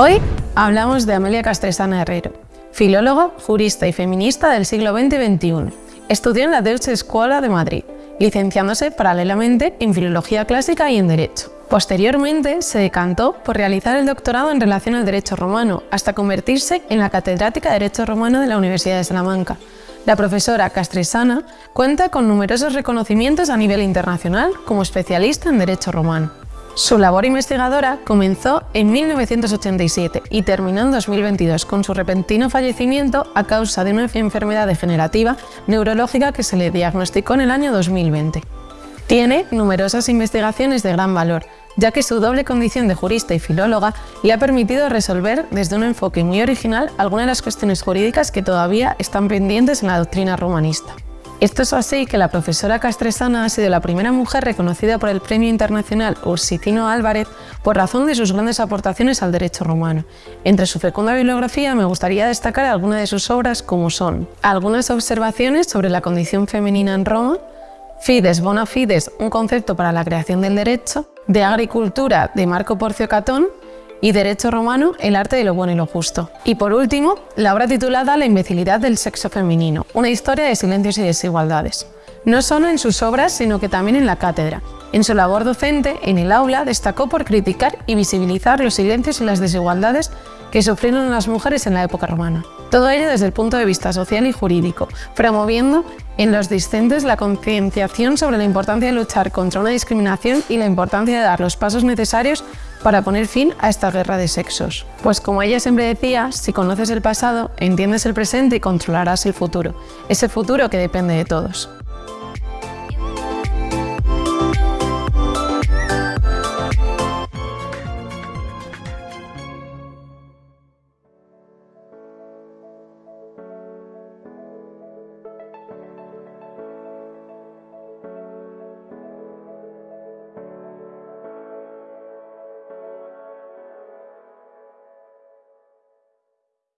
Hoy hablamos de Amelia Castresana Herrero, filóloga, jurista y feminista del siglo XX y XXI. Estudió en la Deutsche Escuela de Madrid, licenciándose paralelamente en Filología Clásica y en Derecho. Posteriormente se decantó por realizar el doctorado en relación al derecho romano, hasta convertirse en la catedrática de Derecho Romano de la Universidad de Salamanca. La profesora Castresana cuenta con numerosos reconocimientos a nivel internacional como especialista en Derecho Romano. Su labor investigadora comenzó en 1987 y terminó en 2022 con su repentino fallecimiento a causa de una enfermedad degenerativa neurológica que se le diagnosticó en el año 2020. Tiene numerosas investigaciones de gran valor, ya que su doble condición de jurista y filóloga le ha permitido resolver desde un enfoque muy original algunas de las cuestiones jurídicas que todavía están pendientes en la doctrina romanista. Esto es así que la profesora Castresana ha sido la primera mujer reconocida por el Premio Internacional Ursitino Álvarez por razón de sus grandes aportaciones al derecho romano. Entre su fecunda bibliografía me gustaría destacar algunas de sus obras como son algunas observaciones sobre la condición femenina en Roma, Fides bona fides, un concepto para la creación del derecho, de agricultura de Marco Porcio Catón y Derecho Romano, el arte de lo bueno y lo justo. Y por último, la obra titulada La imbecilidad del sexo femenino, una historia de silencios y desigualdades. No solo en sus obras, sino que también en la cátedra. En su labor docente, en el aula, destacó por criticar y visibilizar los silencios y las desigualdades que sufrieron las mujeres en la época romana. Todo ello desde el punto de vista social y jurídico, promoviendo en los discentes la concienciación sobre la importancia de luchar contra una discriminación y la importancia de dar los pasos necesarios para poner fin a esta guerra de sexos. Pues como ella siempre decía, si conoces el pasado, entiendes el presente y controlarás el futuro, ese futuro que depende de todos.